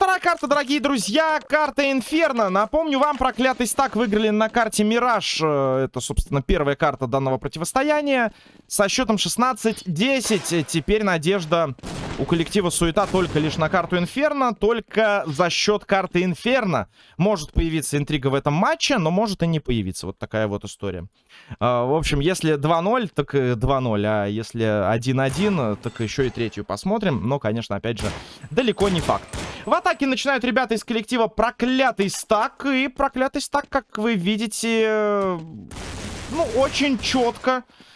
Вторая карта, дорогие друзья, карта Инферно. Напомню вам, проклятый стак выиграли на карте Мираж. Э, это, собственно, первая карта данного противостояния. Со счетом 16-10. Теперь надежда у коллектива Суета только лишь на карту Инферно. Только за счет карты Инферно может появиться интрига в этом матче, но может и не появиться. Вот такая вот история. А, в общем, если 2-0, так 2-0. А если 1-1, так еще и третью посмотрим. Но, конечно, опять же, далеко не факт. В атаке начинают ребята из коллектива Проклятый Стак. И Проклятый Стак, как вы видите, ну, очень четко э,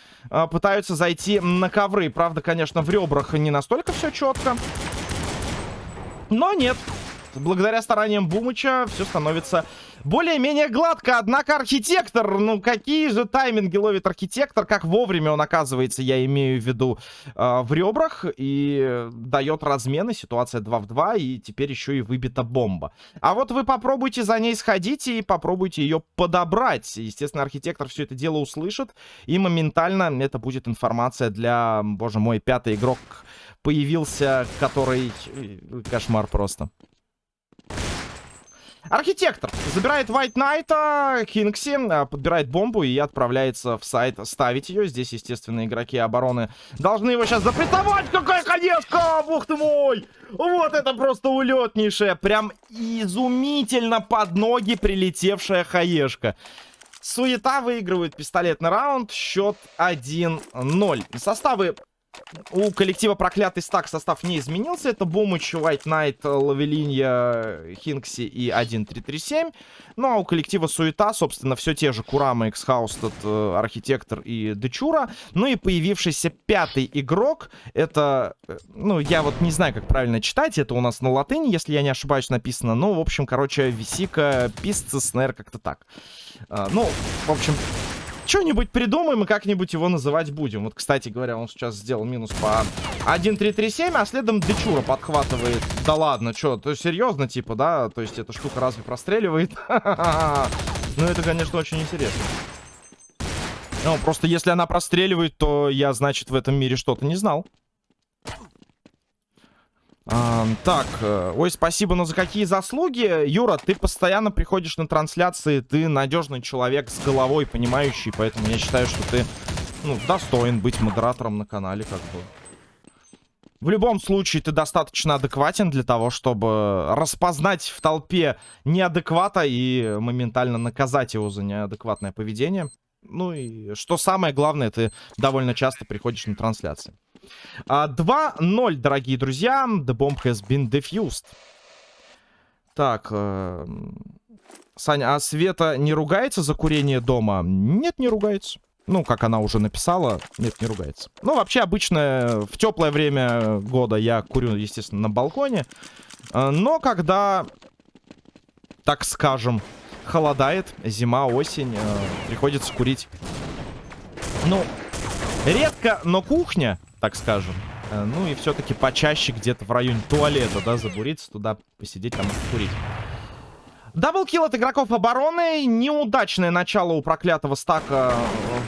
пытаются зайти на ковры. Правда, конечно, в ребрах не настолько все четко. Но нет. Благодаря стараниям Бумыча все становится более-менее гладко. Однако архитектор, ну какие же тайминги ловит архитектор, как вовремя он оказывается, я имею в виду, э, в ребрах и дает размены. Ситуация 2 в 2 и теперь еще и выбита бомба. А вот вы попробуйте за ней сходить и попробуйте ее подобрать. Естественно, архитектор все это дело услышит и моментально это будет информация для, боже мой, пятый игрок появился, который... Э, кошмар просто. Архитектор забирает White Knight, Хинкси, а, подбирает бомбу и отправляется в сайт ставить ее. Здесь, естественно, игроки обороны должны его сейчас запрессовать. Какая конешка! Бог ты мой! Вот это просто улетнейшая, прям изумительно под ноги прилетевшая хаешка. Суета выигрывает пистолетный раунд. Счет 1-0. Составы у коллектива Проклятый Стак состав не изменился. Это Бумыч, White Knight, Лавелинья, Хинкси и 1337. Ну а у коллектива Суета, собственно, все те же Курама, Эксхаустед, э, Архитектор и Дечура. Ну и появившийся пятый игрок. Это, э, ну, я вот не знаю, как правильно читать. Это у нас на латыни, если я не ошибаюсь, написано. Ну, в общем, короче, Висика, Писцис, наверное, как-то так. А, ну, в общем, что-нибудь придумаем и как-нибудь его называть будем. Вот, кстати говоря, он сейчас сделал минус по 1-3-3-7, а следом Дечура подхватывает. Да ладно, что, то есть серьезно, типа, да? То есть эта штука разве простреливает? Ну, это, конечно, очень интересно. Ну, просто если она простреливает, то я, значит, в этом мире что-то не знал. Так, э, ой, спасибо, но за какие заслуги? Юра, ты постоянно приходишь на трансляции, ты надежный человек с головой, понимающий, поэтому я считаю, что ты, ну, достоин быть модератором на канале, как бы. В любом случае, ты достаточно адекватен для того, чтобы распознать в толпе неадеквата и моментально наказать его за неадекватное поведение. Ну и что самое главное, ты довольно часто приходишь на трансляции. 2-0, а, дорогие друзья. The bomb has been defused. Так, э, Саня, а Света не ругается за курение дома? Нет, не ругается. Ну, как она уже написала, нет, не ругается. Ну, вообще, обычно в теплое время года я курю, естественно, на балконе. Э, но когда, так скажем, холодает, зима, осень, э, приходится курить. Ну, редко, но кухня так скажем. Э, ну и все-таки почаще где-то в районе туалета, да, забуриться, туда посидеть, там курить. Даблкил от игроков обороны. Неудачное начало у проклятого стака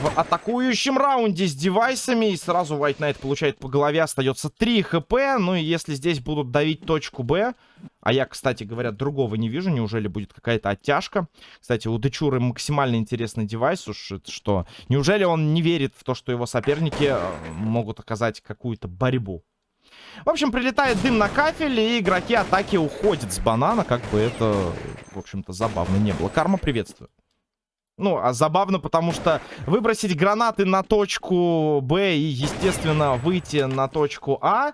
в атакующем раунде с девайсами. И сразу White Knight получает по голове. Остается 3 хп. Ну и если здесь будут давить точку Б... А я, кстати говоря, другого не вижу. Неужели будет какая-то оттяжка? Кстати, у Дечуры максимально интересный девайс. Уж что... Неужели он не верит в то, что его соперники э, могут оказать какую-то борьбу? В общем, прилетает дым на кафель, и игроки атаки уходят с банана. Как бы это, в общем-то, забавно не было. Карма, приветствую. Ну, а забавно, потому что выбросить гранаты на точку Б и, естественно, выйти на точку А...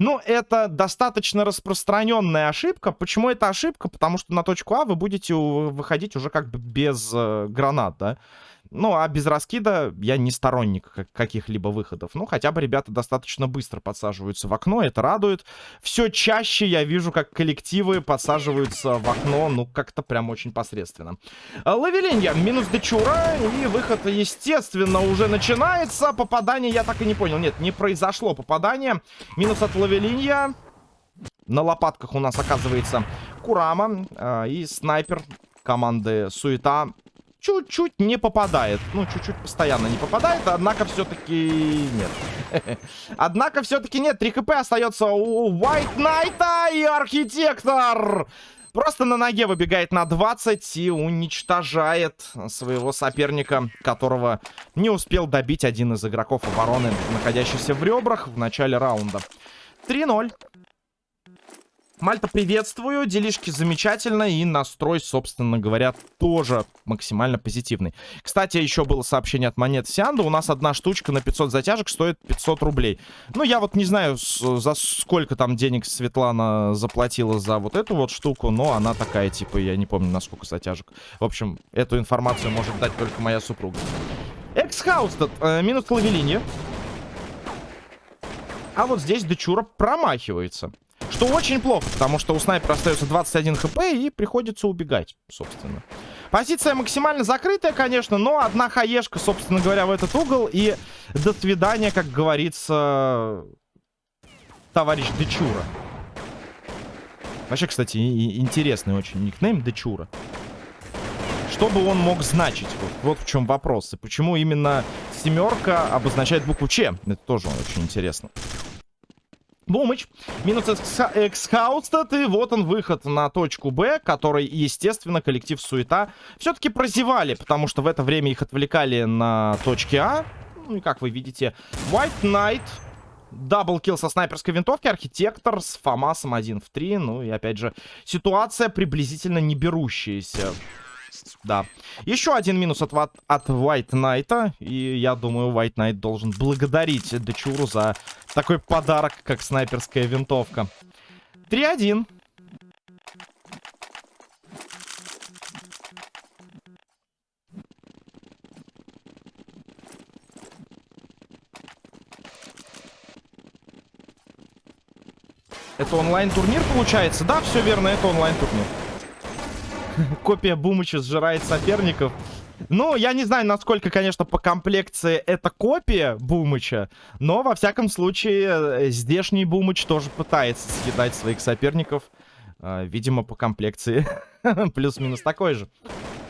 Ну, это достаточно распространенная ошибка. Почему это ошибка? Потому что на точку А вы будете выходить уже как бы без э, гранат, да? Ну, а без раскида я не сторонник каких-либо выходов. Ну, хотя бы ребята достаточно быстро подсаживаются в окно, это радует. Все чаще я вижу, как коллективы подсаживаются в окно, ну, как-то прям очень посредственно. Лавелинья, минус Дечура, и выход, естественно, уже начинается. Попадание я так и не понял. Нет, не произошло попадание. Минус от Лавелинья. На лопатках у нас оказывается Курама э, и снайпер команды Суета чуть-чуть не попадает. Ну, чуть-чуть постоянно не попадает, однако все-таки нет. Однако все-таки нет. 3 хп остается у White Knight и Архитектор. Просто на ноге выбегает на 20 и уничтожает своего соперника, которого не успел добить один из игроков обороны, находящийся в ребрах в начале раунда. 3-0. Мальта, приветствую. Делишки замечательно. И настрой, собственно говоря, тоже максимально позитивный. Кстати, еще было сообщение от монет Сианда. У нас одна штучка на 500 затяжек стоит 500 рублей. Ну, я вот не знаю, за сколько там денег Светлана заплатила за вот эту вот штуку. Но она такая, типа, я не помню, на сколько затяжек. В общем, эту информацию может дать только моя супруга. Exhausted. Э, минус лавелине. А вот здесь Дечура промахивается. Что очень плохо, потому что у снайпера остается 21 хп и приходится убегать, собственно. Позиция максимально закрытая, конечно, но одна хаешка, собственно говоря, в этот угол. И до свидания, как говорится, товарищ Дечура. Вообще, кстати, интересный очень никнейм Дечура. Что бы он мог значить? Вот, вот в чем вопрос. И почему именно семерка обозначает букву Ч? Это тоже очень интересно. Бумыч. Минус эксхаустед. И вот он выход на точку Б, который, естественно, коллектив Суета все-таки прозевали, потому что в это время их отвлекали на точке А. Ну и как вы видите, White Knight... Даблкил со снайперской винтовки, архитектор с Фомасом 1 в 3. Ну и опять же, ситуация приблизительно не берущаяся. Да. Еще один минус от, от White Knight. И я думаю, White Knight должен благодарить Дечуру за такой подарок, как снайперская винтовка. 3-1. Это онлайн-турнир получается? Да, все верно, это онлайн-турнир. Копия Бумыча сжирает соперников. Ну, я не знаю, насколько, конечно, по комплекции это копия Бумыча, но, во всяком случае, э, здешний Бумыч тоже пытается съедать своих соперников. Э, видимо, по комплекции плюс-минус такой же.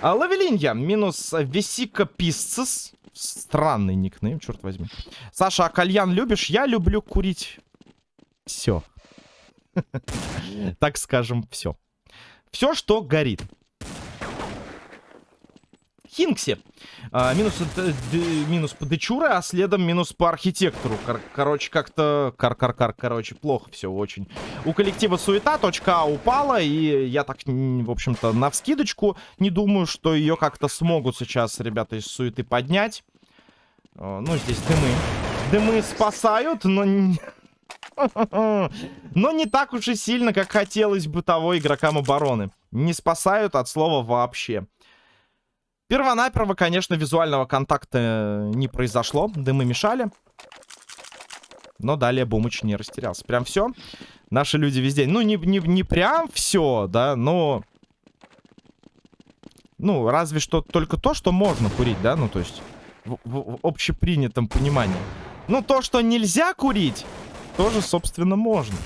А, Лавелинья минус Весика Писцес. Странный никнейм, черт возьми. Саша, а кальян любишь? Я люблю курить все. так скажем, все. Все, что горит. Хинкси. А, минус, д, минус по Дечуре, а следом минус по архитектору. Кор короче, как-то... Кар-кар-кар, короче, плохо все очень. У коллектива суета, точка А упала, и я так, в общем-то, на вскидочку не думаю, что ее как-то смогут сейчас ребята из суеты поднять. А, ну, здесь дымы. Дымы спасают, но... Но не так уж и сильно, как хотелось бы того игрокам обороны. Не спасают от слова вообще. Первонаперво, конечно, визуального контакта не произошло. Дымы мешали. Но далее Бумыч не растерялся. Прям все. Наши люди везде. Ну, не, не, не прям все, да, но... Ну, разве что только то, что можно курить, да? Ну, то есть в, в, в общепринятом понимании. Ну, то, что нельзя курить, тоже, собственно, можно.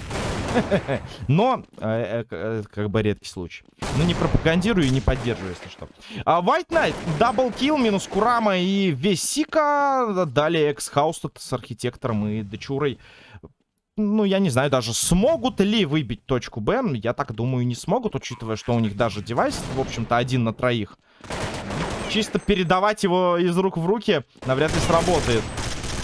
Но, э, э, э, как бы редкий случай. Ну, не пропагандирую и не поддерживаю, если что. А, White Knight, double kill, минус Курама и Весика. Далее Exhausted с архитектором и Дечурой. Ну, я не знаю даже, смогут ли выбить точку Б. Я так думаю, не смогут, учитывая, что у них даже девайс, в общем-то, один на троих. Чисто передавать его из рук в руки навряд ли сработает.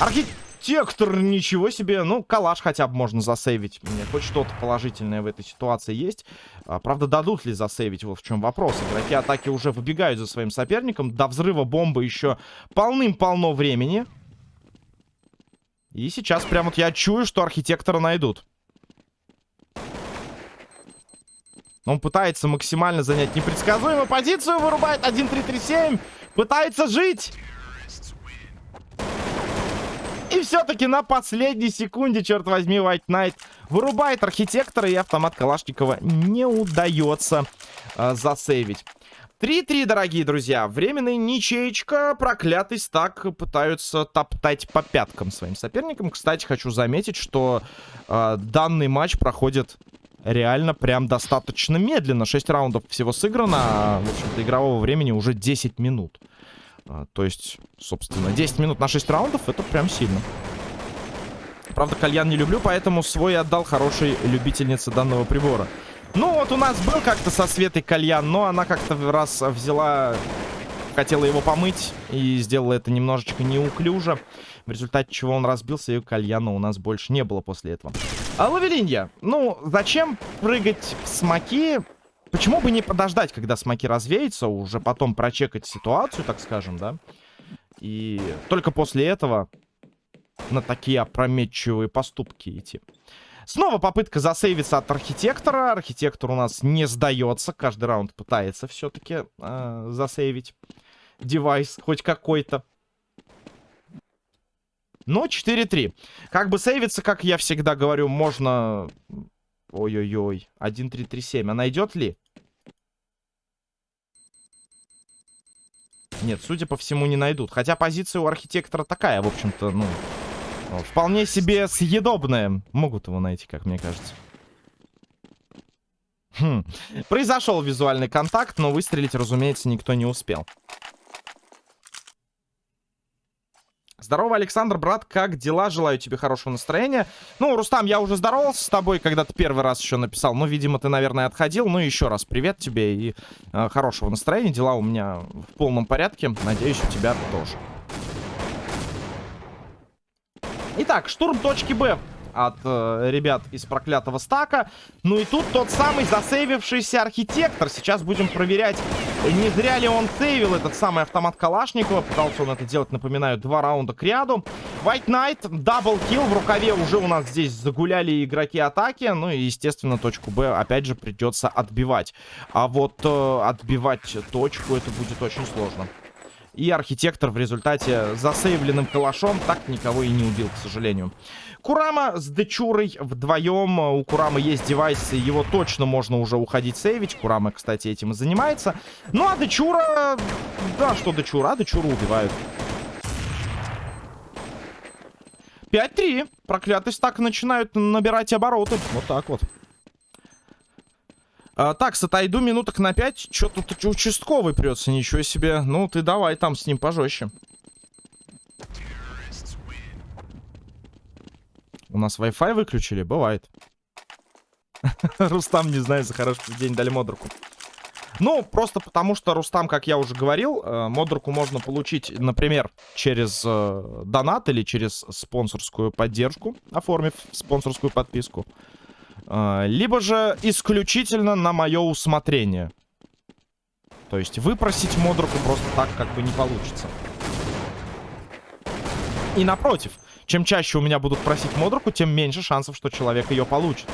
Архитектор Тектор, ничего себе. Ну, калаш хотя бы можно засейвить. Мне хоть что-то положительное в этой ситуации есть. А, правда, дадут ли засейвить? Вот в чем вопрос. Игроки атаки уже выбегают за своим соперником. До взрыва бомбы еще полным-полно времени. И сейчас прям вот я чую, что архитектора найдут. Он пытается максимально занять непредсказуемую позицию. Вырубает 1-3-3-7. Пытается жить. И все-таки на последней секунде, черт возьми, White Knight вырубает архитектора, и автомат Калашникова не удается э, засейвить. 3-3, дорогие друзья. Временная ничеечка. Проклятый стак пытаются топтать по пяткам своим соперникам. Кстати, хочу заметить, что э, данный матч проходит реально прям достаточно медленно. 6 раундов всего сыграно, а, в общем-то, игрового времени уже 10 минут. А, то есть, собственно, 10 минут на 6 раундов это прям сильно. Правда, кальян не люблю, поэтому свой отдал хорошей любительнице данного прибора. Ну, вот у нас был как-то со Светой кальян, но она как-то раз взяла, хотела его помыть и сделала это немножечко неуклюже. В результате чего он разбился, и кальяна у нас больше не было после этого. А Лавелинья, ну, зачем прыгать в смоки? Почему бы не подождать, когда смоки развеются, уже потом прочекать ситуацию, так скажем, да? И только после этого на такие опрометчивые поступки идти. Снова попытка засейвиться от архитектора. Архитектор у нас не сдается. Каждый раунд пытается все-таки э, засейвить девайс хоть какой-то. Но 4-3. Как бы сейвиться, как я всегда говорю, можно... Ой-ой-ой. 1-3-3-7. А найдет ли? Нет, судя по всему, не найдут. Хотя позиция у архитектора такая, в общем-то, ну... Вполне себе съедобная. Могут его найти, как мне кажется. Хм. Произошел визуальный контакт, но выстрелить, разумеется, никто не успел. Здорово, Александр, брат, как дела? Желаю тебе хорошего настроения. Ну, Рустам, я уже здоровался с тобой, когда ты первый раз еще написал. Ну, видимо, ты, наверное, отходил. Ну, еще раз привет тебе и э, хорошего настроения. Дела у меня в полном порядке. Надеюсь, у тебя тоже. Итак, штурм точки Б от э, ребят из проклятого стака. Ну и тут тот самый засейвившийся архитектор. Сейчас будем проверять, не зря ли он сейвил этот самый автомат Калашникова. Пытался он это делать, напоминаю, два раунда к ряду. White Knight, double kill. В рукаве уже у нас здесь загуляли игроки атаки. Ну и, естественно, точку Б опять же придется отбивать. А вот э, отбивать точку это будет очень сложно. И архитектор в результате засейвленным калашом так никого и не убил, к сожалению. Курама с Дечурой вдвоем. У Курамы есть девайсы, его точно можно уже уходить сейвить. Курама, кстати, этим и занимается. Ну, а Дечура... Да, что Дечура? А убивают. 5-3. Проклятый стак начинают набирать обороты. Вот так вот. А, так, отойду минуток на 5. Что тут участковый прется? Ничего себе. Ну, ты давай там с ним пожестче. У нас Wi-Fi выключили? Бывает. Рустам, не знаю, за хороший день дали модруку. Ну, просто потому что Рустам, как я уже говорил, э, модруку можно получить, например, через э, донат или через спонсорскую поддержку, оформив спонсорскую подписку. А, либо же исключительно на мое усмотрение. То есть выпросить модруку просто так как бы не получится. И напротив, чем чаще у меня будут просить модруку, тем меньше шансов, что человек ее получит.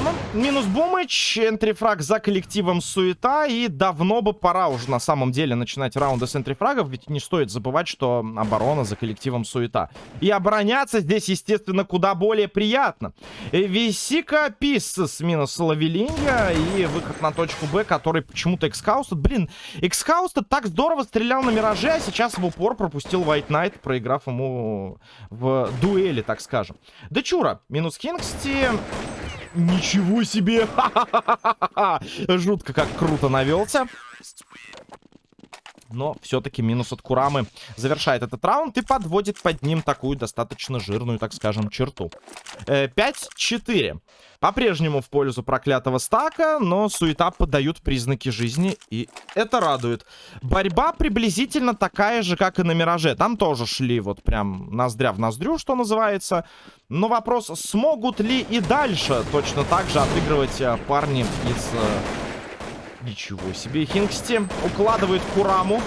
Курама, минус Бумыч, энтрифраг за коллективом Суета. И давно бы пора уже на самом деле начинать раунды с энтрифрагов, ведь не стоит забывать, что оборона за коллективом Суета. И обороняться здесь, естественно, куда более приятно. Висика Пис с минус Лавелинья и выход на точку Б, который почему-то Экскаустед. Блин, Экскаустед так здорово стрелял на Мираже, а сейчас в упор пропустил White Knight, проиграв ему в дуэли, так скажем. Дечура, минус Кингсти. Ничего себе! Жутко как круто навелся. Но все-таки минус от Курамы завершает этот раунд и подводит под ним такую достаточно жирную, так скажем, черту. 5-4. Э, По-прежнему в пользу проклятого стака, но суета подают признаки жизни, и это радует. Борьба приблизительно такая же, как и на Мираже. Там тоже шли вот прям ноздря в ноздрю, что называется. Но вопрос, смогут ли и дальше точно так же отыгрывать э, парни из э, Ничего себе. Хингсти укладывает Кураму.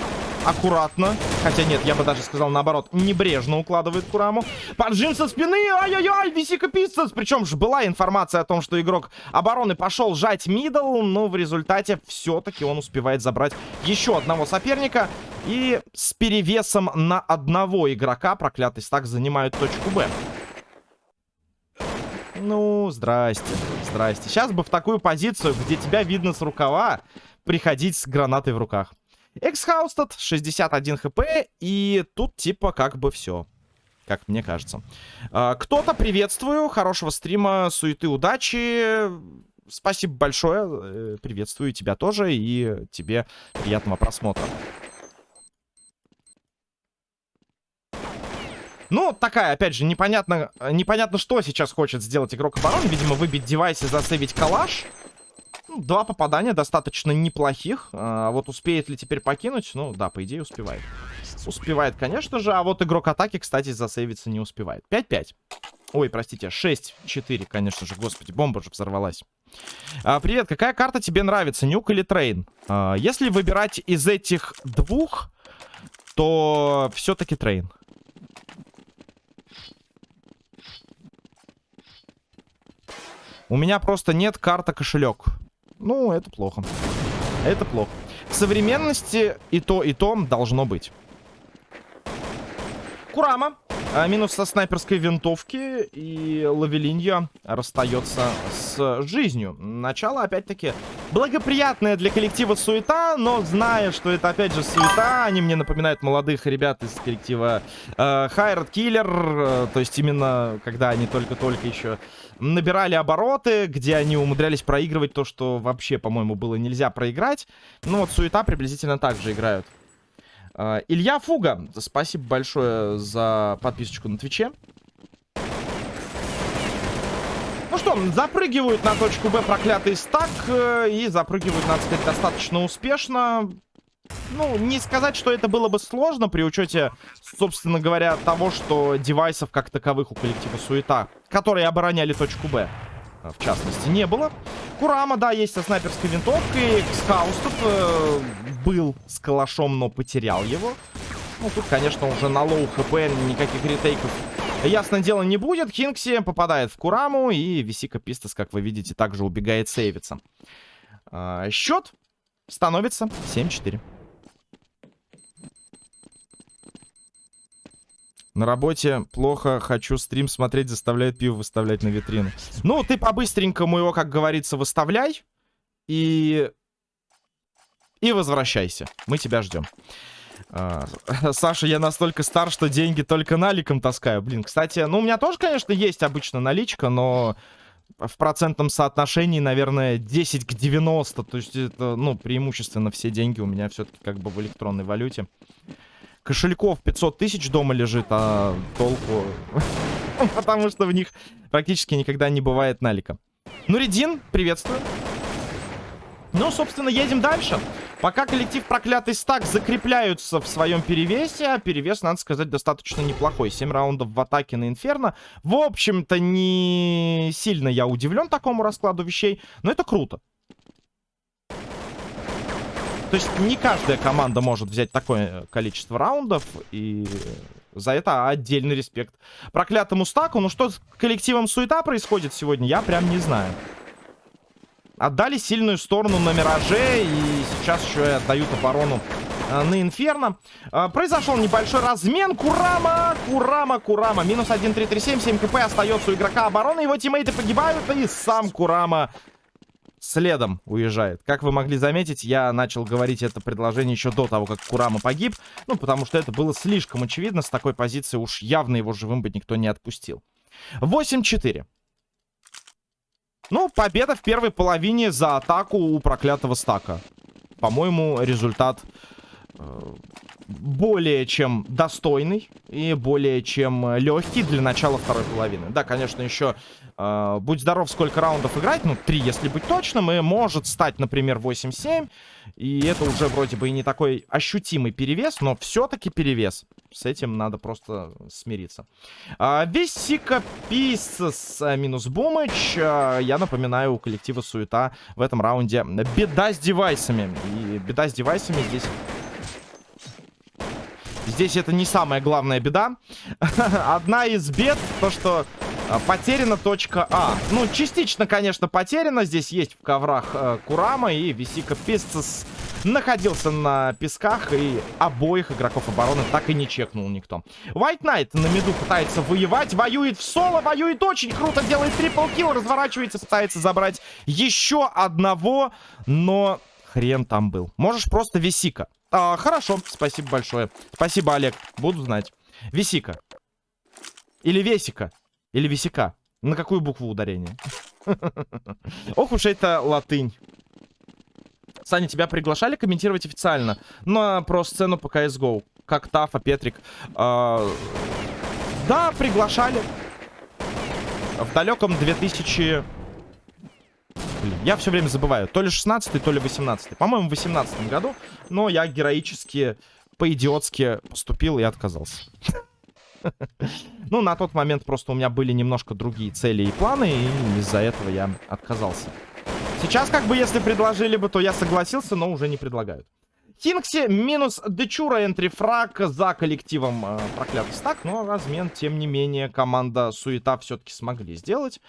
Аккуратно. Хотя нет, я бы даже сказал наоборот. Небрежно укладывает Кураму. Поджим со спины. Ай-яй-яй, Висика Пистонс. Причем же была информация о том, что игрок обороны пошел жать мидл. Но в результате все-таки он успевает забрать еще одного соперника. И с перевесом на одного игрока проклятый стак занимают точку Б. Ну, здрасте, здрасте. Сейчас бы в такую позицию, где тебя видно с рукава, приходить с гранатой в руках. Эксхаустед, 61 хп, и тут типа как бы все. как мне кажется. А, Кто-то приветствую, хорошего стрима, суеты, удачи. Спасибо большое, э, приветствую тебя тоже и тебе приятного просмотра. Ну, такая, опять же, непонятно, непонятно, что сейчас хочет сделать игрок обороны. Видимо, выбить девайс и засейвить калаш. Ну, два попадания достаточно неплохих. А вот успеет ли теперь покинуть? Ну, да, по идее успевает. Успевает, конечно же. А вот игрок атаки, кстати, засейвиться не успевает. 5-5. Ой, простите, 6-4, конечно же. Господи, бомба же взорвалась. А, привет, какая карта тебе нравится, Nuke или Train? А, если выбирать из этих двух, то все-таки Train. У меня просто нет карта кошелек. Ну, это плохо. Это плохо. В современности и то, и то должно быть. Курама. А, минус со снайперской винтовки. И Лавелинья расстается с жизнью. Начало, опять-таки, благоприятное для коллектива суета. Но зная, что это, опять же, суета, они мне напоминают молодых ребят из коллектива э, Хайрат Киллер. Э, то есть именно, когда они только-только еще набирали обороты, где они умудрялись проигрывать то, что вообще, по-моему, было нельзя проиграть. Ну вот суета приблизительно так же играют. Uh, Илья Фуга, спасибо большое за подписочку на Твиче. Ну что, запрыгивают на точку Б проклятый стак. Э, и запрыгивают, надо сказать, достаточно успешно. Ну, не сказать, что это было бы сложно при учете, собственно говоря, того, что девайсов как таковых у коллектива Суета, которые обороняли точку Б, э, в частности, не было. Курама, да, есть со снайперской винтовкой. Скаус тут э, был с калашом, но потерял его. Ну, тут, конечно, уже на low хп никаких ретейков, ясно дело, не будет. Кингси попадает в Кураму, и Висика Пистас, как вы видите, также убегает сейвиться. Э, счет становится 7-4. На работе плохо, хочу стрим смотреть, заставляет пиво выставлять на витрину. Ну, ты по-быстренькому его, как говорится, выставляй. И... И возвращайся. Мы тебя ждем. А, Саша, я настолько стар, что деньги только наликом таскаю. Блин, кстати, ну, у меня тоже, конечно, есть обычно наличка, но в процентном соотношении, наверное, 10 к 90. То есть это, ну, преимущественно все деньги у меня все-таки как бы в электронной валюте. Кошельков 500 тысяч дома лежит, а толку... Потому что в них практически никогда не бывает налика. Нуридин, приветствую. Ну, собственно, едем дальше. Пока коллектив Проклятый Стак закрепляются в своем перевесе, а перевес, надо сказать, достаточно неплохой. 7 раундов в атаке на Инферно. В общем-то, не сильно я удивлен такому раскладу вещей, но это круто. То есть не каждая команда может взять такое количество раундов, и за это отдельный респект. Проклятому стаку, ну что с коллективом суета происходит сегодня, я прям не знаю. Отдали сильную сторону на Мираже, и сейчас еще и отдают оборону э, на Инферно. Э, произошел небольшой размен. Курама, Курама, Курама. Минус 1, 3, 3, 7, 7 кп остается у игрока обороны. Его тиммейты погибают, и сам Курама следом уезжает. Как вы могли заметить, я начал говорить это предложение еще до того, как Курама погиб. Ну, потому что это было слишком очевидно. С такой позиции уж явно его живым бы никто не отпустил. 8-4. Ну, победа в первой половине за атаку у проклятого стака. По-моему, результат э, более чем достойный и более чем легкий для начала второй половины. Да, конечно, еще э, будь здоров, сколько раундов играть, ну, три, если быть точным, и может стать, например, 8-7, и это уже вроде бы и не такой ощутимый перевес, но все-таки перевес. С этим надо просто смириться. А, весь Сика Пис с а, минус Бумыч. А, я напоминаю, у коллектива Суета в этом раунде беда с девайсами. И беда с девайсами здесь Здесь это не самая главная беда. Одна из бед, то что а, потеряна точка А. Ну, частично, конечно, потеряна. Здесь есть в коврах э, Курама и Висика Пистас находился на песках и обоих игроков обороны так и не чекнул никто. White Knight на миду пытается воевать, воюет в соло, воюет очень круто, делает трипл килл, разворачивается, пытается забрать еще одного, но хрен там был. Можешь просто Висика. А, хорошо, спасибо большое. Спасибо, Олег. Буду знать. Висика. Или Весика. Или Висика. На какую букву ударение? Ох уж это латынь. Саня, тебя приглашали комментировать официально на про сцену по CSGO? Как Тафа, Петрик. А, да, приглашали. В далеком 2000... Блин, я все время забываю. То ли 16 то ли 18 По-моему, в 18 году. Но я героически, по-идиотски поступил и отказался. Ну, на тот момент просто у меня были немножко другие цели и планы, и из-за этого я отказался. Сейчас, как бы, если предложили бы, то я согласился, но уже не предлагают. Хинкси минус Дечура энтрифраг за коллективом э, проклятый стак. Но размен, тем не менее, команда Суета все-таки смогли сделать.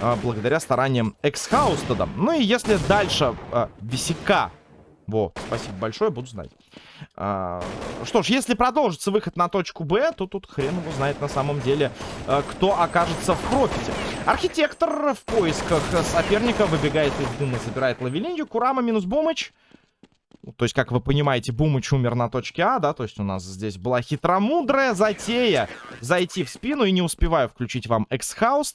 Э, благодаря стараниям Эксхаустеда. Ну и если дальше э, Висяка... Во, спасибо большое, буду знать. А, что ж, если продолжится выход на точку Б, то тут хрен его знает на самом деле, а, кто окажется в профите. Архитектор в поисках соперника выбегает из дыма, забирает лавелинью. Курама минус Бумыч. То есть, как вы понимаете, Бумыч умер на точке А, да? То есть у нас здесь была хитромудрая затея зайти в спину. И не успеваю включить вам Эксхаус.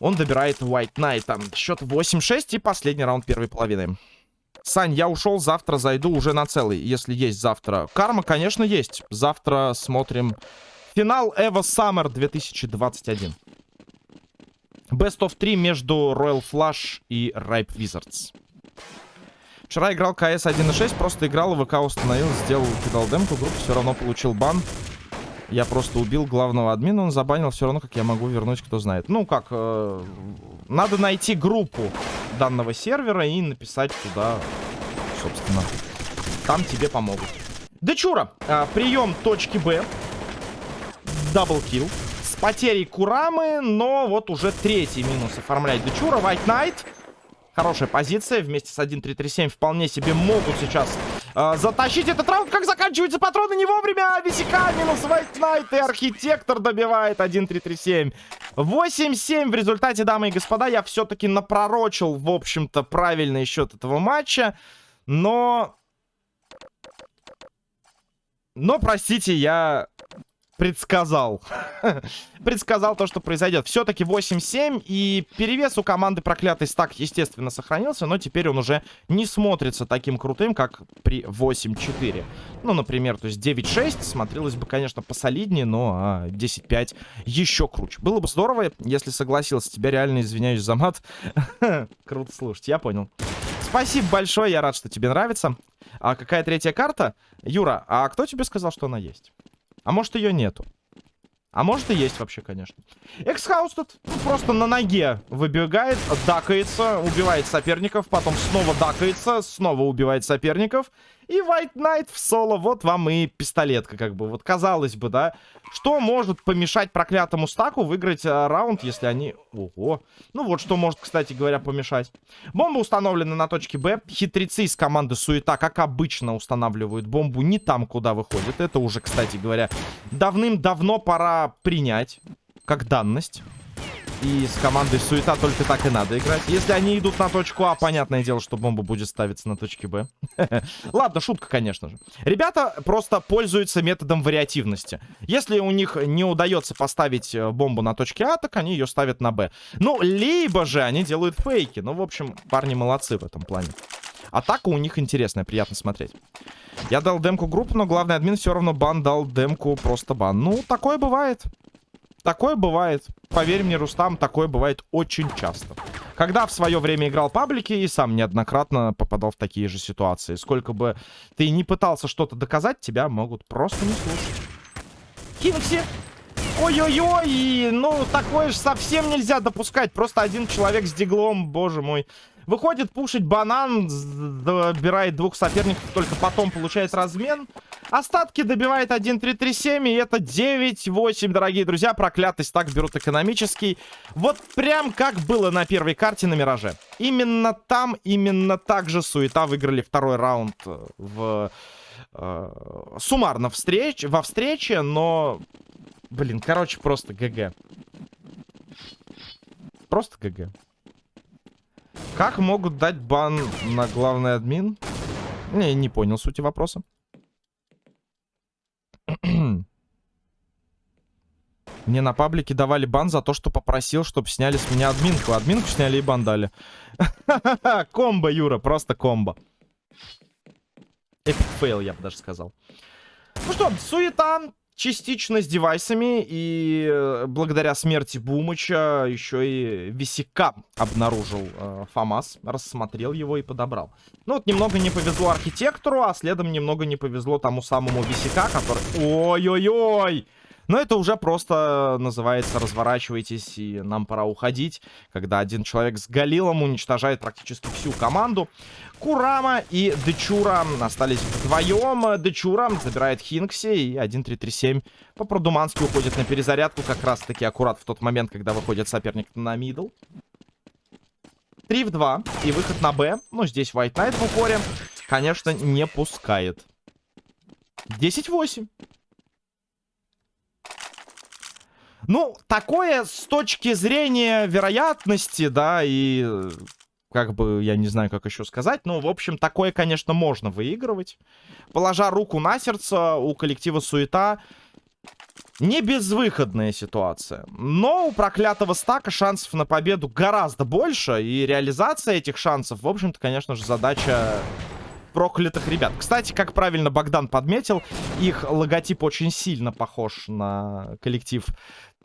Он добирает White Knight. Счет 8-6 и последний раунд первой половины. Сань, я ушел, завтра зайду уже на целый, если есть завтра. Карма, конечно, есть. Завтра смотрим финал Evo Summer 2021. Best of 3 между Royal Flush и Ripe Wizards. Вчера играл КС 1.6, просто играл, ВК установил, сделал, кидал демку, группу, все равно получил бан. Я просто убил главного админа, он забанил, все равно как я могу вернуть, кто знает. Ну, как, э, надо найти группу данного сервера и написать туда, собственно. Там тебе помогут. Дечура, э, прием точки Б. Даблкил. С потерей Курамы, но вот уже третий минус оформляет Дечура. White Knight. Хорошая позиция. Вместе с 1-3-3-7 вполне себе могут сейчас э, затащить этот раунд. Как заканчиваются патроны не вовремя. Висяка минус Knight и Архитектор добивает 1-3-3-7. 8-7 в результате, дамы и господа. Я все-таки напророчил, в общем-то, правильный счет этого матча. Но... Но, простите, я предсказал. предсказал то, что произойдет. Все-таки 8-7. И перевес у команды проклятый стак, естественно, сохранился. Но теперь он уже не смотрится таким крутым, как при 8-4. Ну, например, то есть 9-6 смотрелось бы, конечно, посолиднее, но а, 10-5 еще круче. Было бы здорово, если согласился. Тебя реально извиняюсь за мат. Круто слушать, я понял. Спасибо большое, я рад, что тебе нравится. А какая третья карта? Юра, а кто тебе сказал, что она есть? А может ее нету. А может и есть вообще, конечно. Эксхаус тут ну, просто на ноге выбегает, дакается, убивает соперников, потом снова дакается, снова убивает соперников. И White Knight в соло, вот вам и пистолетка, как бы. Вот казалось бы, да. Что может помешать проклятому стаку выиграть а, раунд, если они... Ого. Ну вот, что может, кстати говоря, помешать. Бомба установлена на точке Б. Хитрецы из команды Суета, как обычно, устанавливают бомбу не там, куда выходит. Это уже, кстати говоря, давным-давно пора принять как данность. И с командой Суета только так и надо играть. Если они идут на точку А, понятное дело, что бомба будет ставиться на точке Б. Ладно, шутка, конечно же. Ребята просто пользуются методом вариативности. Если у них не удается поставить э, бомбу на точке А, так они ее ставят на Б. Ну, либо же они делают фейки. Ну, в общем, парни молодцы в этом плане. Атака у них интересная, приятно смотреть. Я дал демку группу, но главный админ все равно бан дал демку просто бан. Ну, такое бывает. Такое бывает. Поверь мне, Рустам, такое бывает очень часто. Когда в свое время играл паблики и сам неоднократно попадал в такие же ситуации. Сколько бы ты не пытался что-то доказать, тебя могут просто не слушать. Кингси! Ой-ой-ой! Ну, такое же совсем нельзя допускать. Просто один человек с диглом, боже мой. Выходит пушить банан, добирает двух соперников, только потом получает размен. Остатки добивает 1-3-3-7, и это 9-8, дорогие друзья. Проклятость так берут экономический. Вот прям как было на первой карте на Мираже. Именно там, именно так же Суета выиграли второй раунд в... Э, суммарно встреч, во встрече, но... Блин, короче, просто ГГ. Просто ГГ. Как могут дать бан на главный админ? Не, не понял сути вопроса. Мне на паблике давали бан за то, что попросил, чтобы сняли с меня админку. Админку сняли и бан дали. Комбо, Юра, просто комбо. Epic fail, я бы даже сказал. Ну что, суета частично с девайсами. И э, благодаря смерти Бумыча еще и Висяка обнаружил э, ФАМАС. Рассмотрел его и подобрал. Ну вот немного не повезло архитектору, а следом немного не повезло тому самому Висяка, который... Ой-ой-ой! Но это уже просто называется разворачивайтесь и нам пора уходить. Когда один человек с Галилом уничтожает практически всю команду. Курама и Дечура остались вдвоем. Дечура забирает Хинкси и 1-3-3-7 по-продумански уходит на перезарядку. Как раз таки аккурат в тот момент, когда выходит соперник на мидл. 3 в 2 и выход на Б. Ну, здесь White Knight в упоре, конечно, не пускает. 10-8. Ну, такое с точки зрения вероятности, да, и как бы, я не знаю, как еще сказать, но, в общем, такое, конечно, можно выигрывать. Положа руку на сердце, у коллектива суета не безвыходная ситуация. Но у проклятого стака шансов на победу гораздо больше, и реализация этих шансов, в общем-то, конечно же, задача проклятых ребят. Кстати, как правильно Богдан подметил, их логотип очень сильно похож на коллектив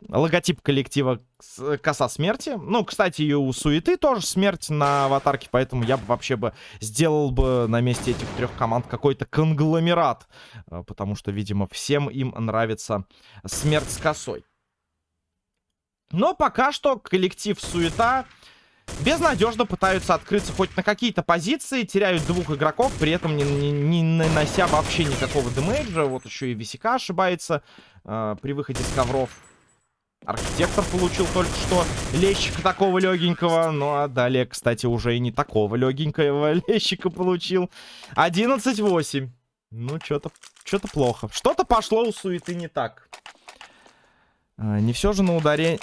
логотип коллектива Коса Смерти. Ну, кстати, и у Суеты тоже смерть на аватарке, поэтому я бы вообще бы сделал бы на месте этих трех команд какой-то конгломерат. Э, потому что, видимо, всем им нравится смерть с косой. Но пока что коллектив Суета безнадежно пытаются открыться хоть на какие-то позиции, теряют двух игроков, при этом не, не, не нанося вообще никакого демейджа. Вот еще и Висика ошибается э, при выходе с ковров. Архитектор получил только что лещика такого легенького. Ну, а далее, кстати, уже и не такого легенького лещика получил. 11-8. Ну, что-то что-то плохо. Что-то пошло у суеты не так. А, не все же на ударение...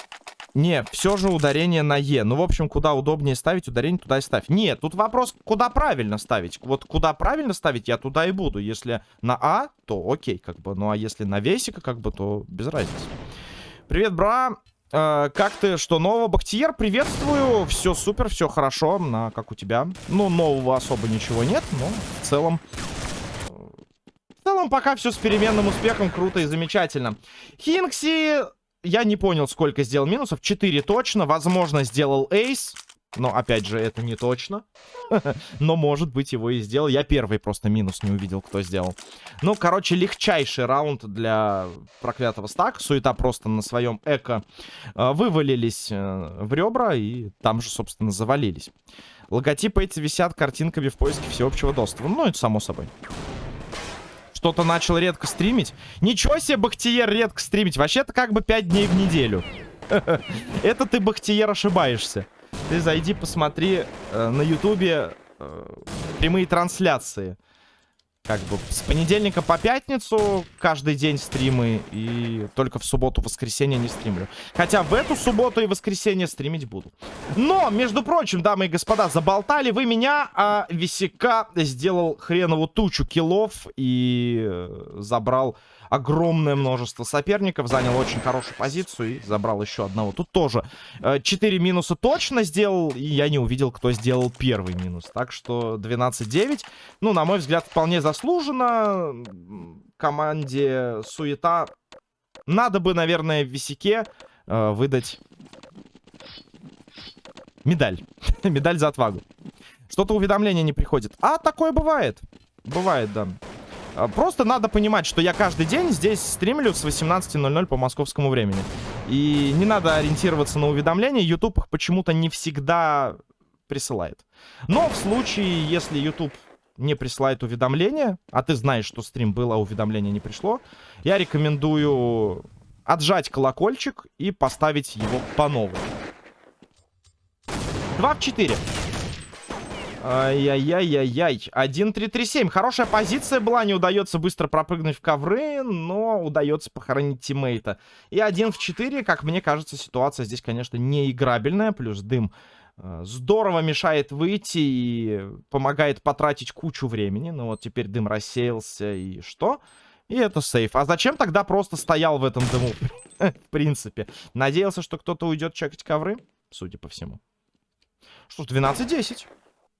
Не, все же ударение на Е. Ну, в общем, куда удобнее ставить, ударение туда и ставь. Нет, тут вопрос, куда правильно ставить. Вот куда правильно ставить, я туда и буду. Если на А, то окей, как бы. Ну, а если на весика, как бы, то без разницы. Привет, бра. Э, как ты? Что нового? Бахтиер, приветствую. Все супер, все хорошо. На, как у тебя? Ну, нового особо ничего нет, но в целом... В целом пока все с переменным успехом. Круто и замечательно. Хинкси... Я не понял, сколько сделал минусов. 4 точно. Возможно, сделал эйс. Но, опять же, это не точно. Но, может быть, его и сделал. Я первый просто минус не увидел, кто сделал. Ну, короче, легчайший раунд для проклятого стака. Суета просто на своем эко э, вывалились э, в ребра и там же, собственно, завалились. Логотипы эти висят картинками в поиске всеобщего доступа. Ну, это само собой. Что-то начал редко стримить. Ничего себе, Бахтиер, редко стримить. Вообще-то как бы 5 дней в неделю. Это ты, Бахтиер, ошибаешься ты зайди, посмотри э, на ютубе э, прямые трансляции. Как бы с понедельника по пятницу каждый день стримы. И только в субботу-воскресенье не стримлю. Хотя в эту субботу и воскресенье стримить буду. Но, между прочим, дамы и господа, заболтали вы меня, а Висяка сделал хренову тучу киллов и э, забрал огромное множество соперников, занял очень хорошую позицию и забрал еще одного. Тут тоже 4 э, минуса точно сделал, и я не увидел, кто сделал первый минус. Так что 12-9, ну, на мой взгляд, вполне заслуженно. Команде суета надо бы, наверное, в висяке э, выдать медаль. медаль за отвагу. Что-то уведомление не приходит. А, такое бывает. Бывает, да. А, просто надо понимать, что я каждый день здесь стримлю с 18.00 по московскому времени. И не надо ориентироваться на уведомления. YouTube их почему-то не всегда присылает. Но в случае, если YouTube не присылает уведомления, а ты знаешь, что стрим был, а уведомление не пришло, я рекомендую отжать колокольчик и поставить его по новой. 2 в 4. Ай-яй-яй-яй-яй. 1-3-3-7. Хорошая позиция была. Не удается быстро пропрыгнуть в ковры, но удается похоронить тиммейта. И 1 в 4, как мне кажется, ситуация здесь, конечно, не играбельная. Плюс дым э, здорово мешает выйти и помогает потратить кучу времени. Ну вот теперь дым рассеялся и что? И это сейф. А зачем тогда просто стоял в этом дыму? В принципе. Надеялся, что кто-то уйдет чекать ковры, судя по всему. Что ж, 12-10.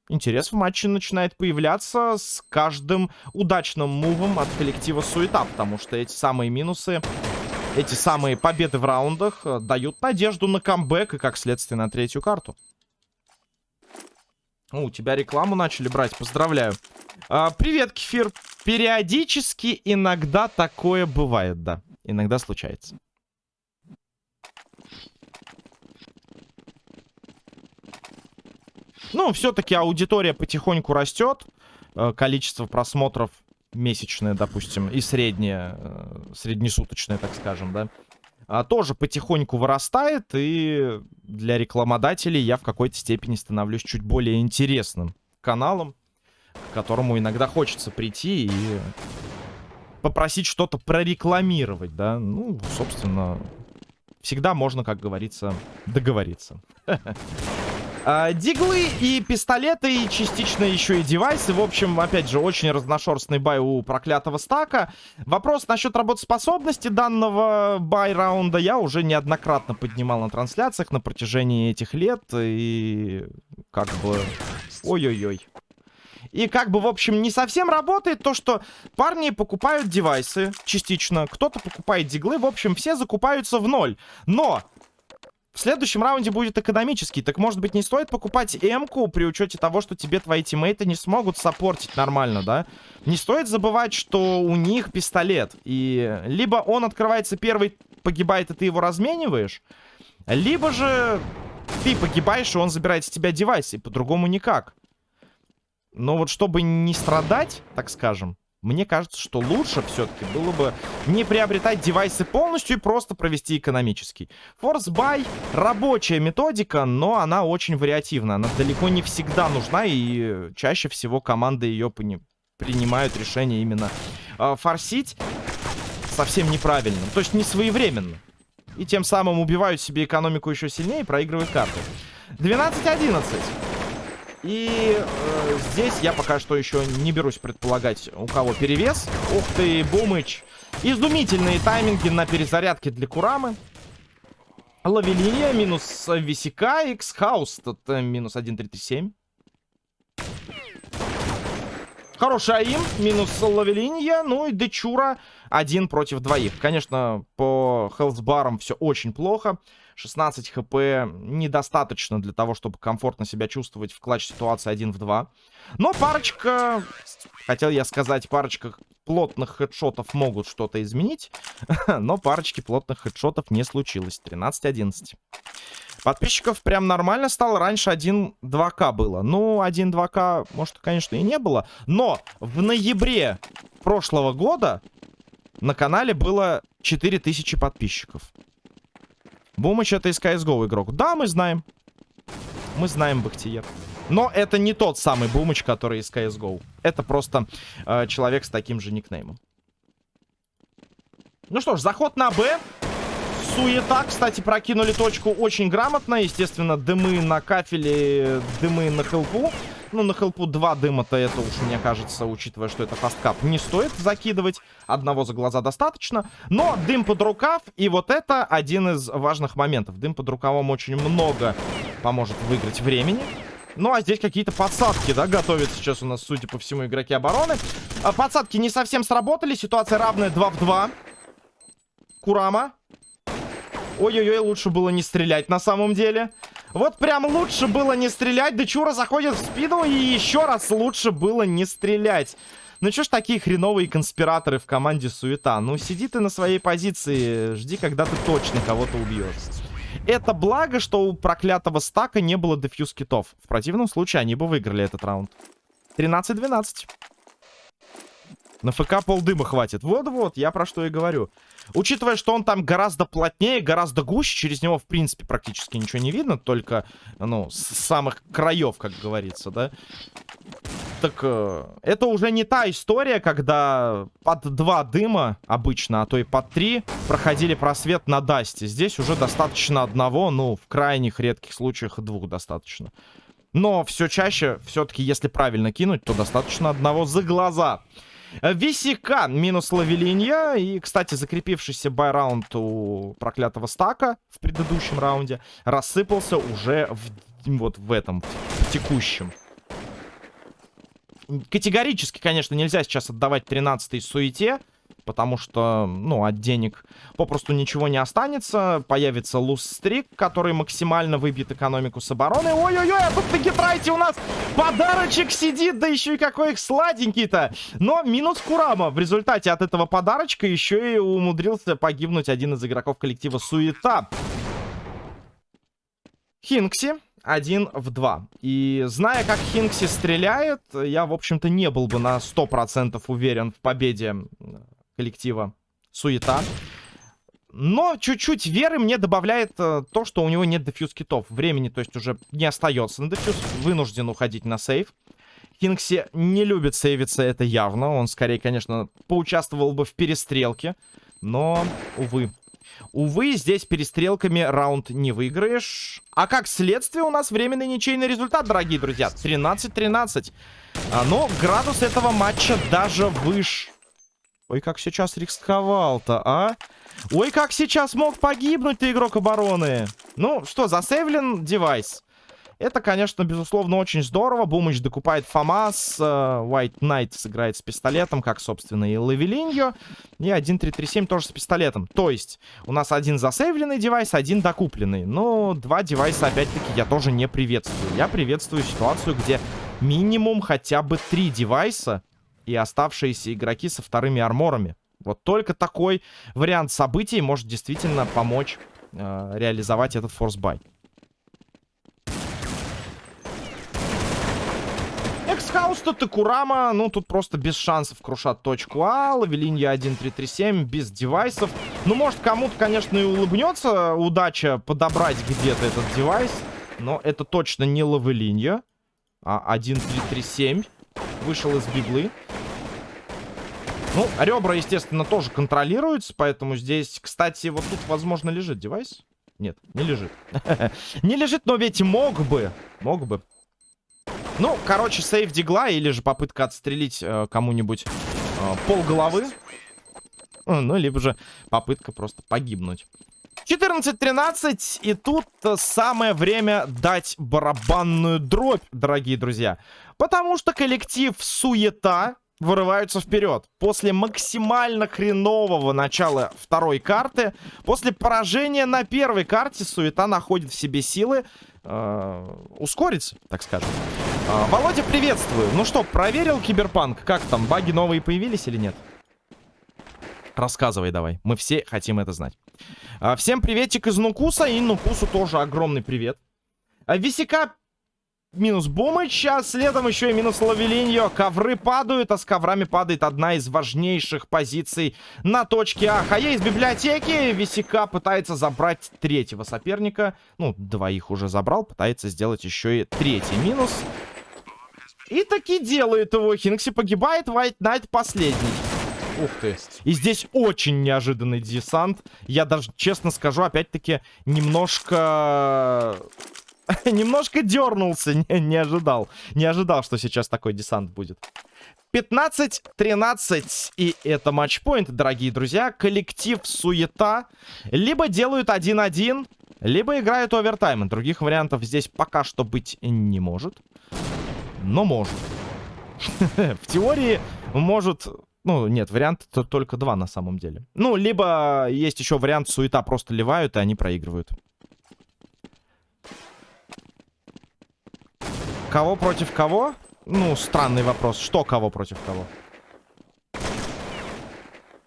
Интерес в матче начинает появляться с каждым удачным мувом от коллектива Суета, потому что эти самые минусы, эти самые победы в раундах э, дают надежду на камбэк и, как следствие, на третью карту. О, у тебя рекламу начали брать, поздравляю. А, привет, Кефир. Периодически иногда такое бывает, да. Иногда случается. Ну, все-таки аудитория потихоньку растет. Э, количество просмотров месячное, допустим, и среднее, э, среднесуточное, так скажем, да, а, тоже потихоньку вырастает, и для рекламодателей я в какой-то степени становлюсь чуть более интересным каналом, к которому иногда хочется прийти и попросить что-то прорекламировать, да, ну, собственно, всегда можно, как говорится, договориться. А, диглы и пистолеты, и частично еще и девайсы. В общем, опять же, очень разношерстный бай у проклятого стака. Вопрос насчет работоспособности данного бай-раунда я уже неоднократно поднимал на трансляциях на протяжении этих лет. И как бы... Ой-ой-ой. И как бы, в общем, не совсем работает то, что парни покупают девайсы частично, кто-то покупает диглы, в общем, все закупаются в ноль. Но в следующем раунде будет экономический. Так, может быть, не стоит покупать М-ку при учете того, что тебе твои тиммейты не смогут саппортить нормально, да? Не стоит забывать, что у них пистолет. И либо он открывается первый, погибает, и ты его размениваешь, либо же ты погибаешь, и он забирает с тебя девайс, и по-другому никак. Но вот чтобы не страдать, так скажем, мне кажется, что лучше все-таки было бы не приобретать девайсы полностью и просто провести экономический. Force Buy рабочая методика, но она очень вариативна. Она далеко не всегда нужна, и чаще всего команды ее принимают решение именно э, форсить совсем неправильно. То есть не своевременно. И тем самым убивают себе экономику еще сильнее и проигрывают карты. 12-11. И э, здесь я пока что еще не берусь предполагать, у кого перевес. Ух ты, Бумыч. Изумительные тайминги на перезарядке для Курамы. Лавелиния минус Висика, это минус 1.337. Хороший АИМ, минус Лавелинья, ну и Дечура один против двоих. Конечно, по хелсбарам все очень плохо. 16 хп недостаточно для того, чтобы комфортно себя чувствовать в клатч-ситуации 1 в 2. Но парочка, хотел я сказать, парочка плотных хедшотов могут что-то изменить. Но парочки плотных хедшотов не случилось. 13-11. Подписчиков прям нормально стало. Раньше 1-2к было. Ну, 1-2к, может, конечно, и не было. Но в ноябре прошлого года на канале было 4000 подписчиков. Бумыч это из CSGO игрок. Да, мы знаем. Мы знаем Бахтиер. Но это не тот самый Бумыч, который из CSGO. Это просто э, человек с таким же никнеймом. Ну что ж, заход на Б. Суета, кстати, прокинули точку очень грамотно. Естественно, дымы на кафеле, дымы на хелпу. Ну, на хелпу два дыма-то это уж, мне кажется, учитывая, что это фасткап, не стоит закидывать. Одного за глаза достаточно. Но дым под рукав, и вот это один из важных моментов. Дым под рукавом очень много поможет выиграть времени. Ну, а здесь какие-то подсадки, да, готовят сейчас у нас, судя по всему, игроки обороны. А подсадки не совсем сработали. Ситуация равная 2 в 2. Курама. Ой-ой-ой, лучше было не стрелять на самом деле. Вот прям лучше было не стрелять. Дечура заходит в спину, и еще раз лучше было не стрелять. Ну что ж такие хреновые конспираторы в команде Суета? Ну сиди ты на своей позиции, жди, когда ты точно кого-то убьешь. Это благо, что у проклятого стака не было дефьюз китов. В противном случае они бы выиграли этот раунд. 13-12. На ФК полдыма хватит. Вот-вот, я про что и говорю. Учитывая, что он там гораздо плотнее, гораздо гуще, через него, в принципе, практически ничего не видно, только, ну, с самых краев, как говорится, да. Так э, это уже не та история, когда под два дыма обычно, а то и под три проходили просвет на Дасте. Здесь уже достаточно одного, ну, в крайних редких случаях двух достаточно. Но все чаще, все-таки, если правильно кинуть, то достаточно одного за глаза. Висика минус Лавелинья. И, кстати, закрепившийся байраунд у проклятого стака в предыдущем раунде рассыпался уже в, вот в этом, в текущем. Категорически, конечно, нельзя сейчас отдавать 13-й суете потому что, ну, от денег попросту ничего не останется. Появится луз-стрик, который максимально выбьет экономику с обороны. Ой-ой-ой, а тут на гитрайте у нас подарочек сидит, да еще и какой их сладенький-то. Но минус Курама. В результате от этого подарочка еще и умудрился погибнуть один из игроков коллектива Суета. Хинкси один в два. И зная, как Хинкси стреляет, я, в общем-то, не был бы на 100% уверен в победе коллектива Суета. Но чуть-чуть веры мне добавляет э, то, что у него нет дефьюз китов. Времени, то есть, уже не остается на дефьюз. Вынужден уходить на сейв. Хинкси не любит сейвиться, это явно. Он скорее, конечно, поучаствовал бы в перестрелке. Но, увы. Увы, здесь перестрелками раунд не выиграешь. А как следствие у нас временный ничейный результат, дорогие друзья. 13-13. А, но градус этого матча даже выше. Ой, как сейчас рисковал-то, а? Ой, как сейчас мог погибнуть ты, игрок обороны. Ну, что, засейвлен девайс. Это, конечно, безусловно, очень здорово. Бумыч докупает ФАМАС. Э, White Knight сыграет с пистолетом, как, собственно, и Лавелиньо. И 1.337 тоже с пистолетом. То есть, у нас один засейвленный девайс, один докупленный. Но два девайса, опять-таки, я тоже не приветствую. Я приветствую ситуацию, где минимум хотя бы три девайса и оставшиеся игроки со вторыми арморами. Вот только такой вариант событий может действительно помочь э, реализовать этот форсбай. Эксхаус тут и Курама, ну тут просто без шансов крушат точку А. Лавелинья 1337 без девайсов. Ну может кому-то, конечно, и улыбнется удача подобрать где-то этот девайс. Но это точно не Лавелинья, а 1337 вышел из библы. Ну, ребра, естественно, тоже контролируются, поэтому здесь, кстати, вот тут, возможно, лежит девайс. Нет, не лежит. не лежит, но ведь мог бы. Мог бы. Ну, короче, сейф дигла или же попытка отстрелить э, кому-нибудь э, пол головы. Ну, либо же попытка просто погибнуть. 14-13, и тут самое время дать барабанную дробь, дорогие друзья. Потому что коллектив Суета вырываются вперед. После максимально хренового начала второй карты, после поражения на первой карте, Суета находит в себе силы э, ускориться, так скажем. Э, Володя, приветствую. Ну что, проверил Киберпанк? Как там, баги новые появились или нет? Рассказывай давай, мы все хотим это знать. Э, всем приветик из Нукуса, и Нукусу тоже огромный привет. Э, Висика минус Бумыч, а следом еще и минус Лавелиньо. Ковры падают, а с коврами падает одна из важнейших позиций на точке А. Хае из библиотеки. Висика пытается забрать третьего соперника. Ну, двоих уже забрал, пытается сделать еще и третий минус. И таки делает его. Хинкси погибает, White Knight последний. Ух ты. И здесь очень неожиданный десант. Я даже, честно скажу, опять-таки, немножко Немножко дернулся, не, не ожидал. Не ожидал, что сейчас такой десант будет. 15-13. И это матчпоинт, дорогие друзья. Коллектив суета. Либо делают 1-1, либо играют овертайм. Других вариантов здесь пока что быть не может. Но может. В теории может... Ну, нет, вариант только два на самом деле. Ну, либо есть еще вариант суета просто ливают, и они проигрывают. Кого против кого? Ну, странный вопрос. Что кого против кого?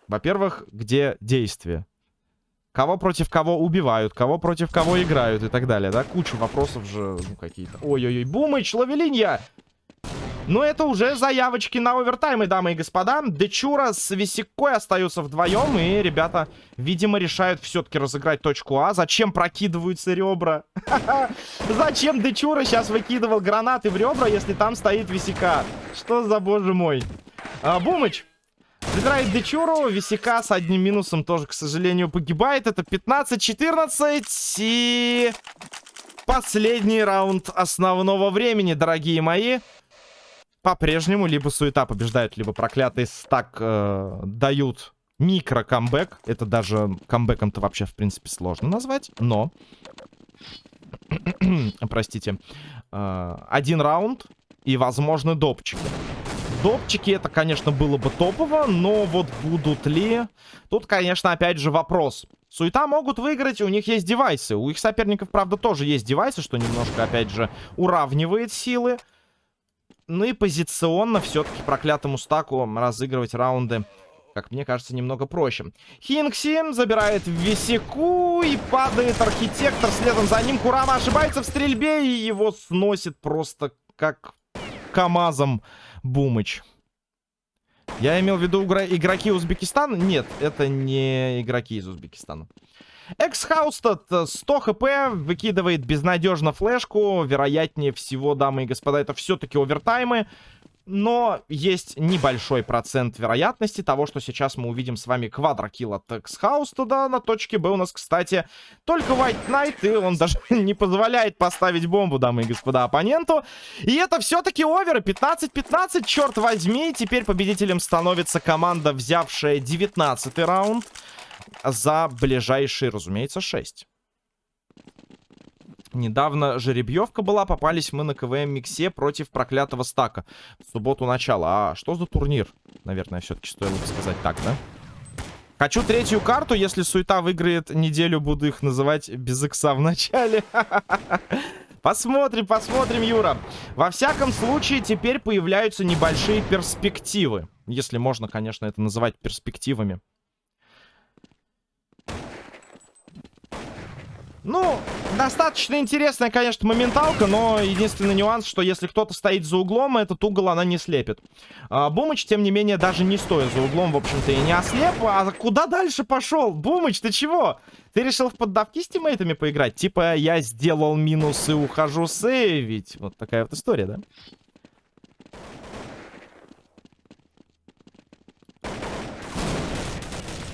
Во-первых, где действие? Кого против кого убивают, кого против кого играют и так далее, да? Куча вопросов же, ну, какие-то. Ой-ой-ой, Бумыч, Лавелинья! Но это уже заявочки на овертаймы, дамы и господа. Дечура с Висикой остаются вдвоем. И ребята, видимо, решают все-таки разыграть точку А. Зачем прокидываются ребра? Зачем Дечура сейчас выкидывал гранаты в ребра, если там стоит Висика? Что за боже мой? А, Бумыч. Забирает Дечуру. Висика с одним минусом тоже, к сожалению, погибает. Это 15-14. И последний раунд основного времени, дорогие мои. По-прежнему либо суета побеждают, либо проклятый стак э, дают микро-камбэк. Это даже камбэком-то вообще, в принципе, сложно назвать. Но... Простите. Э, один раунд и, возможно, допчики. Допчики это, конечно, было бы топово, но вот будут ли... Тут, конечно, опять же вопрос. Суета могут выиграть, у них есть девайсы. У их соперников, правда, тоже есть девайсы, что немножко, опять же, уравнивает силы. Ну и позиционно все-таки проклятому стаку разыгрывать раунды, как мне кажется, немного проще. Хинкси забирает Висяку и падает Архитектор. Следом за ним Курама ошибается в стрельбе и его сносит просто как КамАЗом Бумыч. Я имел в виду игроки Узбекистана? Нет, это не игроки из Узбекистана. Exhausted 100 хп, выкидывает безнадежно флешку. Вероятнее всего, дамы и господа, это все-таки овертаймы. Но есть небольшой процент вероятности того, что сейчас мы увидим с вами quadro kill от Exhausted а. На точке Б у нас, кстати, только White Knight, и он даже не позволяет поставить бомбу, дамы и господа, оппоненту. И это все-таки оверы. 15-15, черт возьми. Теперь победителем становится команда, взявшая 19 раунд за ближайшие, разумеется, 6. Недавно жеребьевка была, попались мы на КВМ-миксе против проклятого стака. В субботу начало. А что за турнир? Наверное, все-таки стоило бы сказать так, да? Хочу третью карту, если суета выиграет неделю, буду их называть без икса в начале. Посмотрим, посмотрим, Юра. Во всяком случае, теперь появляются небольшие перспективы. Если можно, конечно, это называть перспективами. Ну, достаточно интересная, конечно, моменталка, но единственный нюанс, что если кто-то стоит за углом, этот угол она не слепит. А, Бумыч, тем не менее, даже не стоя за углом, в общем-то, и не ослеп. А куда дальше пошел? Бумыч, ты чего? Ты решил в поддавки с тиммейтами поиграть? Типа, я сделал минус и ухожу сейвить. Вот такая вот история, да?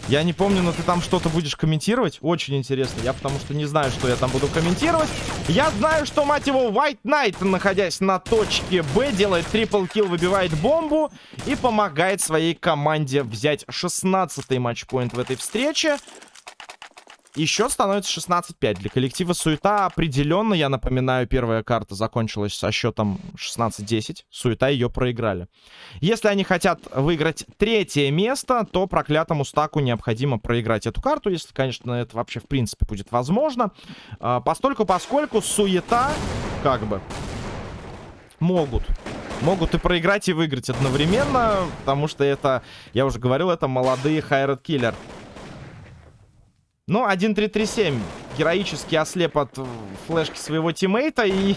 Я не помню, но ты там что-то будешь комментировать. Очень интересно. Я потому что не знаю, что я там буду комментировать. Я знаю, что, мать его, White Knight, находясь на точке Б, делает трипл килл, выбивает бомбу и помогает своей команде взять 16-й матчпоинт в этой встрече. И счет становится 16-5. Для коллектива Суета определенно, я напоминаю, первая карта закончилась со счетом 16-10. Суета ее проиграли. Если они хотят выиграть третье место, то проклятому стаку необходимо проиграть эту карту. Если, конечно, это вообще в принципе будет возможно. А, постольку, поскольку Суета, как бы, могут могут и проиграть, и выиграть одновременно, потому что это, я уже говорил, это молодые Хайред Киллер. Ну, 1-3-3-7 героически ослеп от флешки своего тиммейта и...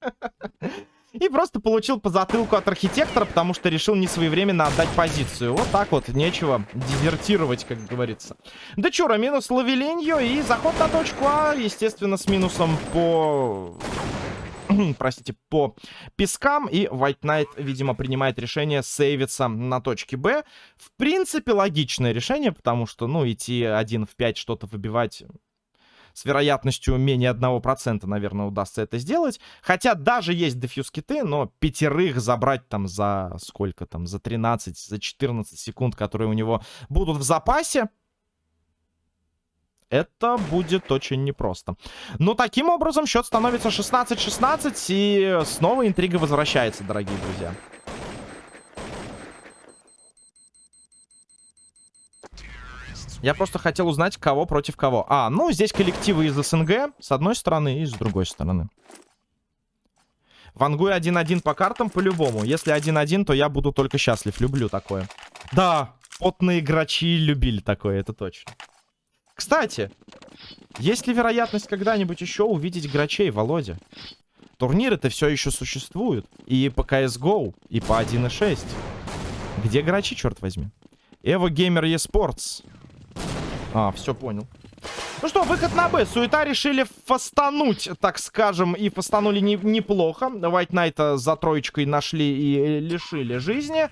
И просто получил по затылку от архитектора, потому что решил не своевременно отдать позицию. Вот так вот, нечего дезертировать, как говорится. Дечура минус Лавелиньо и заход на точку А, естественно, с минусом по простите, по пескам. И White Knight, видимо, принимает решение сейвиться на точке Б. В принципе, логичное решение, потому что, ну, идти один в 5 что-то выбивать с вероятностью менее 1%, наверное, удастся это сделать. Хотя даже есть дефьюз-киты, но пятерых забрать там за сколько там, за 13, за 14 секунд, которые у него будут в запасе, это будет очень непросто. Но таким образом счет становится 16-16. И снова интрига возвращается, дорогие друзья. Я просто хотел узнать, кого против кого. А, ну, здесь коллективы из СНГ, с одной стороны, и с другой стороны. Вангуй 1-1 по картам по-любому. Если 1-1, то я буду только счастлив. Люблю такое. Да, потные грачи любили такое, это точно. Кстати, есть ли вероятность когда-нибудь еще увидеть грачей, Володя? Турниры-то все еще существуют. И по CSGO, и по 1.6. Где грачи, черт возьми? Evo Gamer eSports. А, все понял. Ну что, выход на Б. Суета решили фастануть, так скажем, и фастанули не, неплохо. White Knight за троечкой нашли и лишили жизни.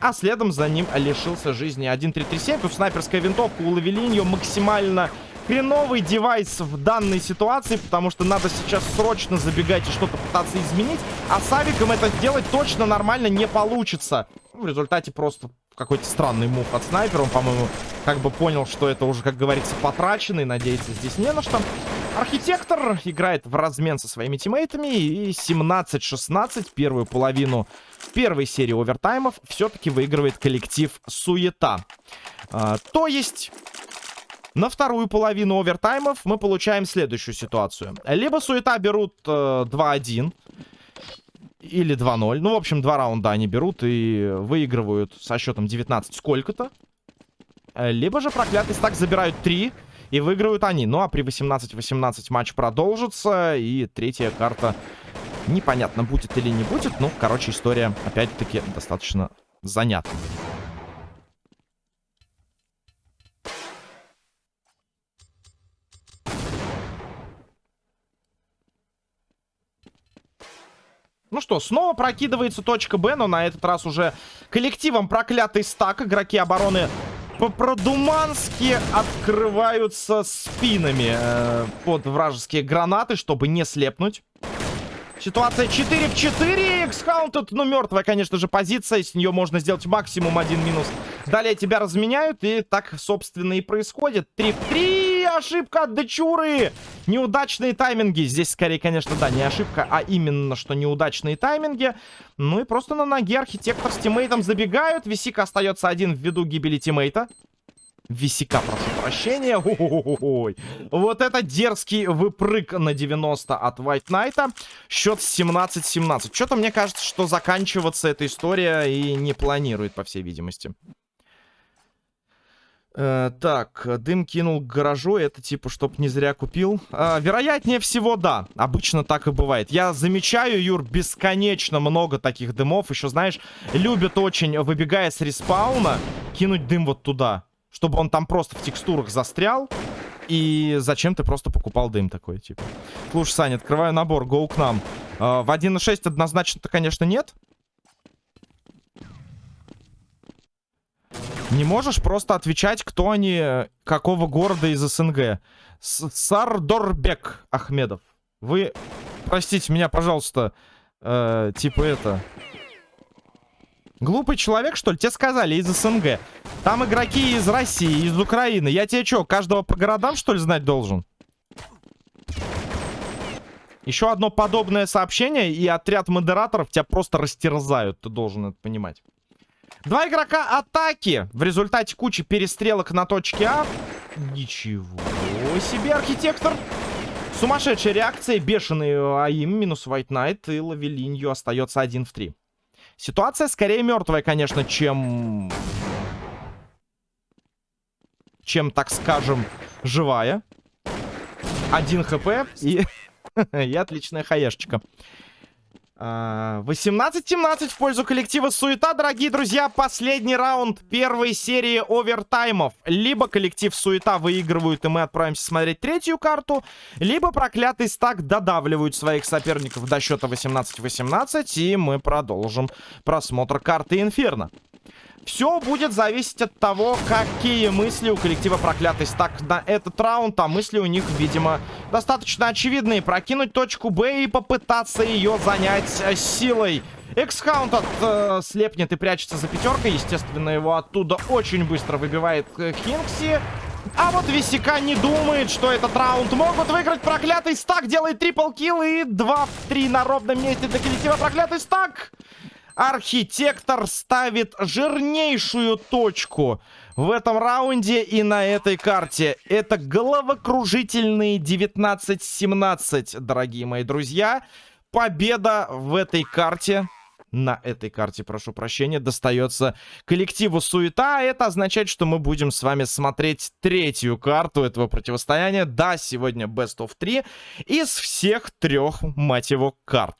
А следом за ним лишился жизни 1-3-3-7. Тут снайперская винтовка у Лавелиньо максимально хреновый девайс в данной ситуации, потому что надо сейчас срочно забегать и что-то пытаться изменить, а с авиком это сделать точно нормально не получится. В результате просто какой-то странный мув от снайпера. Он, по-моему, как бы понял, что это уже, как говорится, потраченный. Надеяться здесь не на что. Архитектор играет в размен со своими тиммейтами. И 17-16 первую половину первой серии овертаймов все-таки выигрывает коллектив Суета. А, то есть... На вторую половину овертаймов мы получаем следующую ситуацию. Либо Суета берут э, 2-1, или 2-0. Ну, в общем, два раунда они берут и выигрывают со счетом 19 сколько-то. Либо же проклятый стак забирают 3 и выигрывают они. Ну, а при 18-18 матч продолжится. И третья карта непонятно, будет или не будет. Ну, короче, история, опять-таки, достаточно занятная. Ну что, снова прокидывается точка Б, но на этот раз уже коллективом проклятый стак. Игроки обороны по-продумански открываются спинами э, под вражеские гранаты, чтобы не слепнуть. Ситуация 4 в 4. Экскаунтед, ну, мертвая, конечно же, позиция. С нее можно сделать максимум один минус. Далее тебя разменяют, и так, собственно, и происходит. 3 в 3. Ошибка от Дечуры. Неудачные тайминги. Здесь, скорее, конечно, да, не ошибка, а именно, что неудачные тайминги. Ну и просто на ноге архитектор с тиммейтом забегают. Висика остается один ввиду гибели тиммейта. Висика, прошу прощения. Ой. Вот это дерзкий выпрыг на 90 от White Knight. Счет 17-17. Что-то мне кажется, что заканчиваться эта история и не планирует, по всей видимости. Э, так, дым кинул к гаражу, это типа, чтоб не зря купил. Э, вероятнее всего, да. Обычно так и бывает. Я замечаю, Юр, бесконечно много таких дымов. Еще, знаешь, любят очень, выбегая с респауна, кинуть дым вот туда чтобы он там просто в текстурах застрял. И зачем ты просто покупал дым такой, типа. Слушай, Саня, открываю набор, гоу к нам. Э, в 1.6 однозначно-то, конечно, нет. Не можешь просто отвечать, кто они, какого города из СНГ. С Сардорбек Ахмедов. Вы, простите меня, пожалуйста, э, типа это... Глупый человек, что ли? Тебе сказали, из СНГ. Там игроки из России, из Украины. Я тебе что, каждого по городам, что ли, знать должен? Еще одно подобное сообщение, и отряд модераторов тебя просто растерзают. Ты должен это понимать. Два игрока атаки. В результате кучи перестрелок на точке А. Ничего себе, архитектор. Сумасшедшая реакция, бешеный АИМ, минус White Knight, и Лавелинью остается 1 в 3. Ситуация скорее мертвая, конечно, чем... Чем, так скажем, живая. Один хп и... и отличная хаешечка. 18-17 в пользу коллектива Суета, дорогие друзья. Последний раунд первой серии овертаймов. Либо коллектив Суета выигрывают, и мы отправимся смотреть третью карту, либо проклятый стак додавливают своих соперников до счета 18-18, и мы продолжим просмотр карты Инферно. Все будет зависеть от того, какие мысли у коллектива проклятый стак на этот раунд. А мысли у них, видимо, достаточно очевидные. Прокинуть точку Б и попытаться ее занять э, силой. Эксхаунт э, слепнет и прячется за пятеркой. Естественно, его оттуда очень быстро выбивает э, Хинкси. А вот Висика не думает, что этот раунд могут выиграть. Проклятый стак делает трипл килл и 2 в 3 на ровном месте для коллектива проклятый стак. Архитектор ставит жирнейшую точку в этом раунде и на этой карте. Это головокружительные 19-17, дорогие мои друзья. Победа в этой карте на этой карте, прошу прощения, достается коллективу Суета. Это означает, что мы будем с вами смотреть третью карту этого противостояния. Да, сегодня Best of 3 из всех трех, мать его, карт.